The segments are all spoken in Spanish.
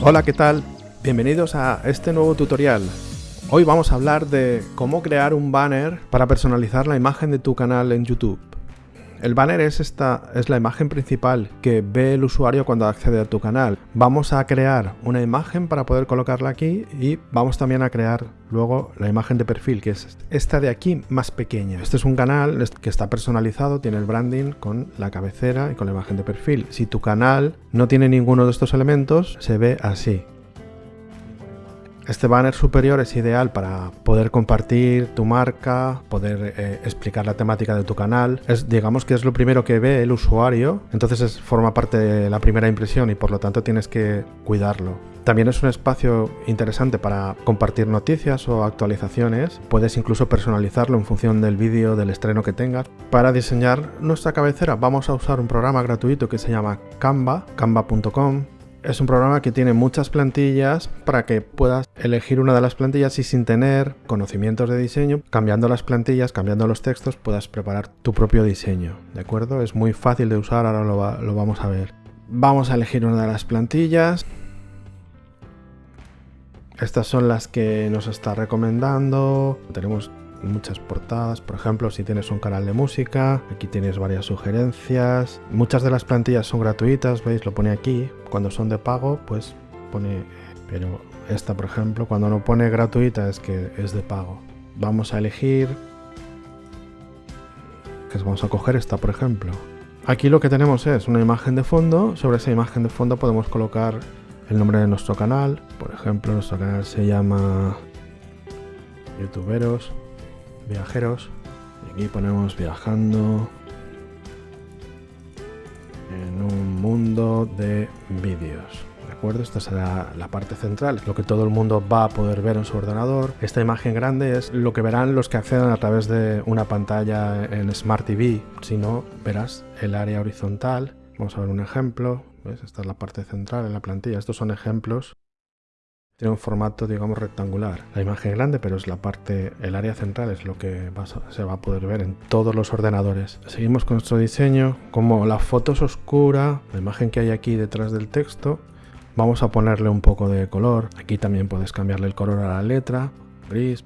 Hola, ¿qué tal? Bienvenidos a este nuevo tutorial. Hoy vamos a hablar de cómo crear un banner para personalizar la imagen de tu canal en YouTube. El banner es esta es la imagen principal que ve el usuario cuando accede a tu canal. Vamos a crear una imagen para poder colocarla aquí y vamos también a crear luego la imagen de perfil, que es esta de aquí más pequeña. Este es un canal que está personalizado, tiene el branding con la cabecera y con la imagen de perfil. Si tu canal no tiene ninguno de estos elementos, se ve así. Este banner superior es ideal para poder compartir tu marca, poder eh, explicar la temática de tu canal. Es, digamos que es lo primero que ve el usuario, entonces forma parte de la primera impresión y por lo tanto tienes que cuidarlo. También es un espacio interesante para compartir noticias o actualizaciones. Puedes incluso personalizarlo en función del vídeo, del estreno que tengas. Para diseñar nuestra cabecera vamos a usar un programa gratuito que se llama Canva, canva.com es un programa que tiene muchas plantillas para que puedas elegir una de las plantillas y sin tener conocimientos de diseño, cambiando las plantillas, cambiando los textos, puedas preparar tu propio diseño. ¿De acuerdo? Es muy fácil de usar, ahora lo, lo vamos a ver. Vamos a elegir una de las plantillas. Estas son las que nos está recomendando. Tenemos muchas portadas, por ejemplo, si tienes un canal de música, aquí tienes varias sugerencias. Muchas de las plantillas son gratuitas, veis, lo pone aquí. Cuando son de pago, pues pone, pero esta, por ejemplo, cuando no pone gratuita es que es de pago. Vamos a elegir, que vamos a coger esta, por ejemplo. Aquí lo que tenemos es una imagen de fondo, sobre esa imagen de fondo podemos colocar el nombre de nuestro canal, por ejemplo, nuestro canal se llama youtuberos viajeros. Y aquí ponemos viajando en un mundo de vídeos. ¿De acuerdo? Esta será la parte central, lo que todo el mundo va a poder ver en su ordenador. Esta imagen grande es lo que verán los que accedan a través de una pantalla en Smart TV. Si no, verás el área horizontal. Vamos a ver un ejemplo. Esta es la parte central en la plantilla. Estos son ejemplos tiene un formato, digamos, rectangular. La imagen grande, pero es la parte, el área central es lo que se va a poder ver en todos los ordenadores. Seguimos con nuestro diseño. Como la foto es oscura, la imagen que hay aquí detrás del texto, vamos a ponerle un poco de color. Aquí también puedes cambiarle el color a la letra, gris,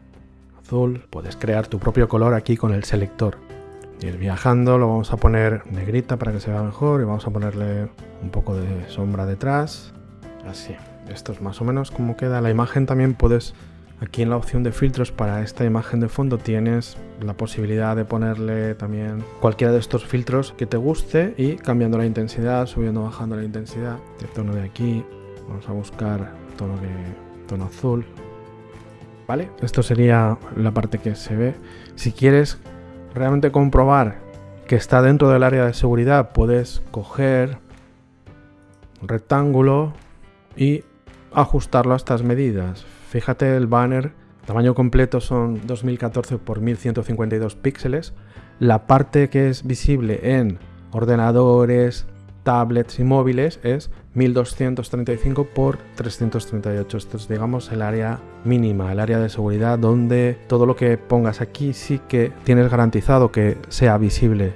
azul. Puedes crear tu propio color aquí con el selector. Ir viajando, lo vamos a poner negrita para que se vea mejor y vamos a ponerle un poco de sombra detrás. Así. Esto es más o menos como queda. La imagen también puedes, aquí en la opción de filtros para esta imagen de fondo tienes la posibilidad de ponerle también cualquiera de estos filtros que te guste y cambiando la intensidad, subiendo bajando la intensidad. El tono de aquí, vamos a buscar tono, de, tono azul. ¿Vale? Esto sería la parte que se ve. Si quieres realmente comprobar que está dentro del área de seguridad, puedes coger un rectángulo y ajustarlo a estas medidas. Fíjate el banner, tamaño completo son 2014 por 1152 píxeles. La parte que es visible en ordenadores, tablets y móviles es 1235 por 338. Esto es, digamos, el área mínima, el área de seguridad donde todo lo que pongas aquí sí que tienes garantizado que sea visible.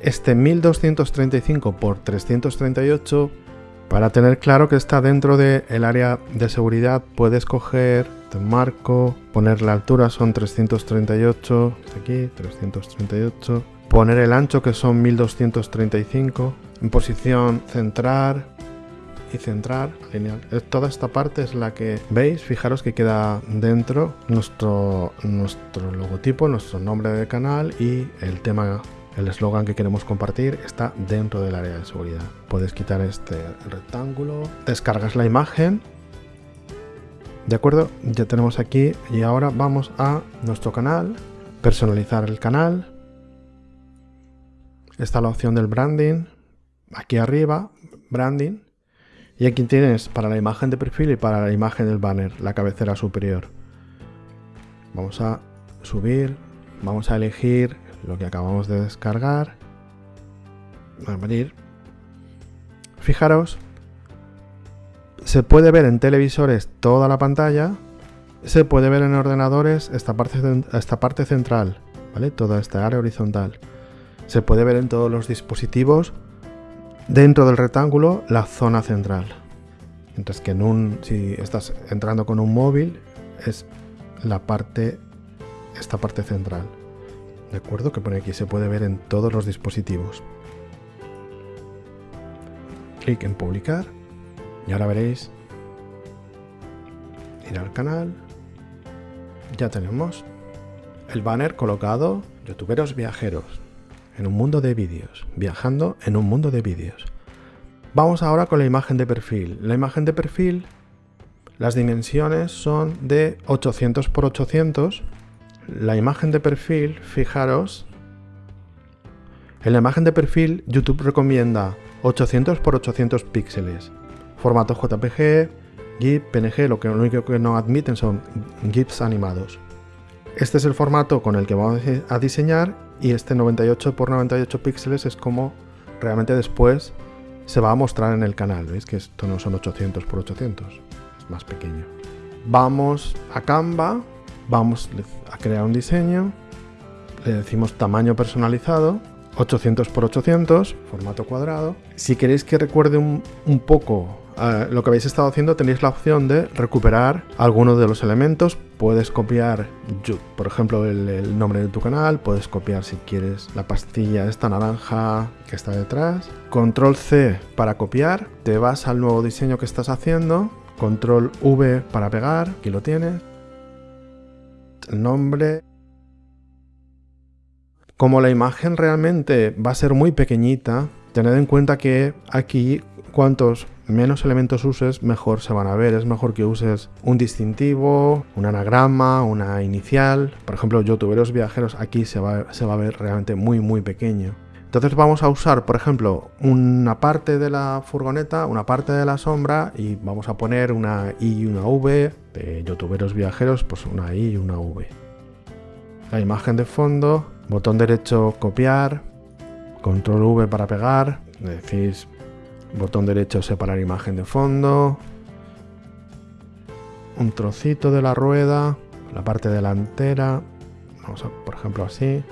Este 1235 por 338 para tener claro que está dentro del área de seguridad puedes coger marco, poner la altura son 338, aquí 338, poner el ancho que son 1235, en posición centrar y centrar, genial. Toda esta parte es la que veis, fijaros que queda dentro nuestro, nuestro logotipo, nuestro nombre de canal y el tema el eslogan que queremos compartir está dentro del área de seguridad. Puedes quitar este rectángulo, descargas la imagen. De acuerdo, ya tenemos aquí y ahora vamos a nuestro canal, personalizar el canal. Está la opción del branding, aquí arriba, branding. Y aquí tienes para la imagen de perfil y para la imagen del banner, la cabecera superior. Vamos a subir, vamos a elegir lo que acabamos de descargar. Abrir. Fijaros Se puede ver en televisores toda la pantalla, se puede ver en ordenadores esta parte, central, ¿vale? Toda esta área horizontal. Se puede ver en todos los dispositivos dentro del rectángulo la zona central. Mientras que en un, si estás entrando con un móvil, es la parte, esta parte central. ¿De acuerdo? Que pone aquí se puede ver en todos los dispositivos. Clic en publicar y ahora veréis ir al canal. Ya tenemos el banner colocado, youtuberos viajeros, en un mundo de vídeos, viajando en un mundo de vídeos. Vamos ahora con la imagen de perfil. La imagen de perfil, las dimensiones son de 800 x 800. La imagen de perfil, fijaros, en la imagen de perfil YouTube recomienda 800 x 800 píxeles. Formato JPG, GIF, PNG, lo, que, lo único que no admiten son GIFs animados. Este es el formato con el que vamos a diseñar y este 98 x 98 píxeles es como realmente después se va a mostrar en el canal. Veis que esto no son 800 x 800, es más pequeño. Vamos a Canva, vamos a crear un diseño, le decimos tamaño personalizado, 800 x 800, formato cuadrado. Si queréis que recuerde un, un poco eh, lo que habéis estado haciendo tenéis la opción de recuperar algunos de los elementos. Puedes copiar, por ejemplo, el, nombre de tu canal, puedes copiar si quieres la pastilla esta naranja que está detrás. Control C para copiar, te vas al nuevo diseño que estás haciendo. Control V para pegar, aquí lo tienes. Nombre. Como la imagen realmente va a ser muy pequeñita, tened en cuenta que aquí cuantos menos elementos uses, mejor se van a ver. Es mejor que uses un distintivo, un anagrama, una inicial. Por ejemplo, youtuberos viajeros aquí se va, se va a ver realmente muy muy pequeño. Entonces vamos a usar, por ejemplo, una parte de la furgoneta, una parte de la sombra y vamos a poner una I y una V. De youtuberos viajeros, pues una I y una V. La imagen de fondo, botón derecho copiar, control V para pegar. Decís Botón derecho separar imagen de fondo. Un trocito de la rueda, la parte delantera. Vamos a, por ejemplo, así.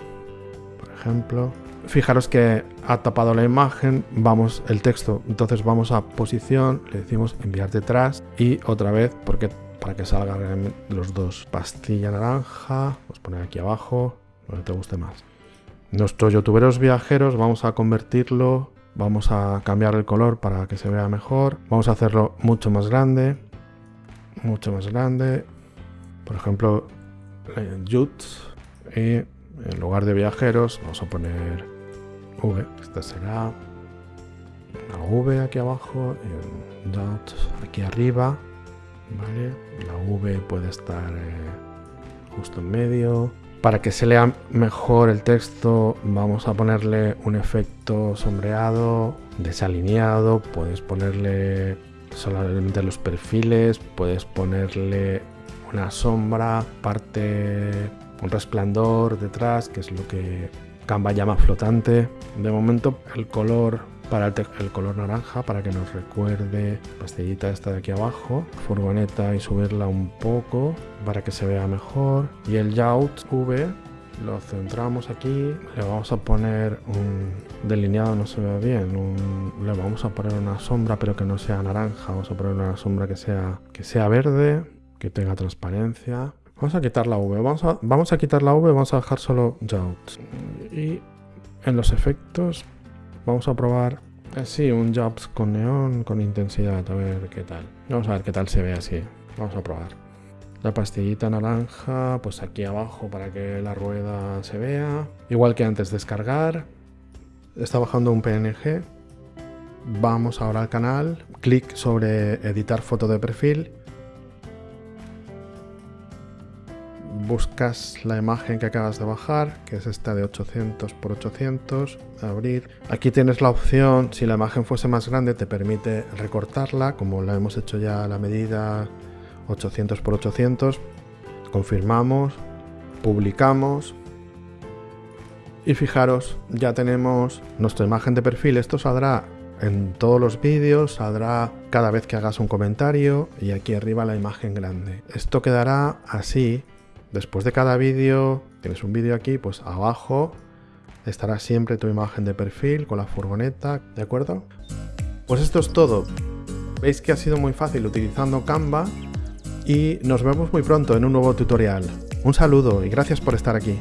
Por ejemplo. Fijaros que ha tapado la imagen, vamos el texto, entonces vamos a posición, le decimos enviar detrás y otra vez, porque para que salgan los dos, pastilla naranja, a poner aquí abajo, donde te guste más. Nuestros youtuberos viajeros vamos a convertirlo Vamos a cambiar el color para que se vea mejor. Vamos a hacerlo mucho más grande. Mucho más grande. Por ejemplo, en Y en lugar de viajeros vamos a poner V. Esta será una V aquí abajo. Y aquí arriba. ¿Vale? La V puede estar eh, justo en medio. Para que se lea mejor el texto vamos a ponerle un efecto sombreado, desalineado, puedes ponerle solamente los perfiles, puedes ponerle una sombra, parte, un resplandor detrás, que es lo que Canva llama flotante. De momento el color para el, color naranja para que nos recuerde pastillita esta de aquí abajo, furgoneta y subirla un poco para que se vea mejor y el Yacht V lo centramos aquí, le vamos a poner un delineado, no se ve bien, le vamos a poner una sombra pero que no sea naranja, vamos a poner una sombra que sea, que sea verde, que tenga transparencia. Vamos a quitar la V, vamos a, vamos a quitar la V, vamos a dejar solo Yacht. Y en los efectos Vamos a probar así un Jobs con neón, con intensidad, a ver qué tal. Vamos a ver qué tal se ve así. Vamos a probar. La pastillita naranja, pues aquí abajo para que la rueda se vea. Igual que antes, descargar. Está bajando un PNG. Vamos ahora al canal. Clic sobre editar foto de perfil buscas la imagen que acabas de bajar, que es esta de 800 x 800, abrir. Aquí tienes la opción, si la imagen fuese más grande, te permite recortarla, como la hemos hecho ya la medida 800 x 800. Confirmamos, publicamos. Y fijaros, ya tenemos nuestra imagen de perfil. Esto saldrá en todos los vídeos, saldrá cada vez que hagas un comentario y aquí arriba la imagen grande. Esto quedará así. Después de cada vídeo, tienes un vídeo aquí, pues abajo estará siempre tu imagen de perfil con la furgoneta, ¿de acuerdo? Pues esto es todo. Veis que ha sido muy fácil utilizando Canva y nos vemos muy pronto en un nuevo tutorial. Un saludo y gracias por estar aquí.